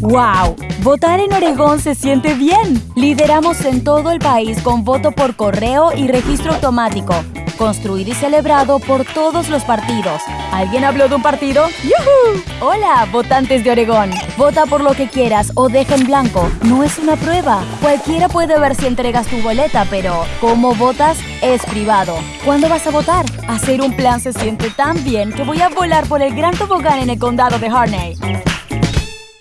¡Wow! Votar en Oregón se siente bien. Lideramos en todo el país con voto por correo y registro automático. Construido y celebrado por todos los partidos. ¿Alguien habló de un partido? ¡Yuhu! Hola, votantes de Oregón. Vota por lo que quieras o deja en blanco. No es una prueba. Cualquiera puede ver si entregas tu boleta, pero cómo votas es privado. ¿Cuándo vas a votar? Hacer un plan se siente tan bien que voy a volar por el gran tobogán en el condado de Harney.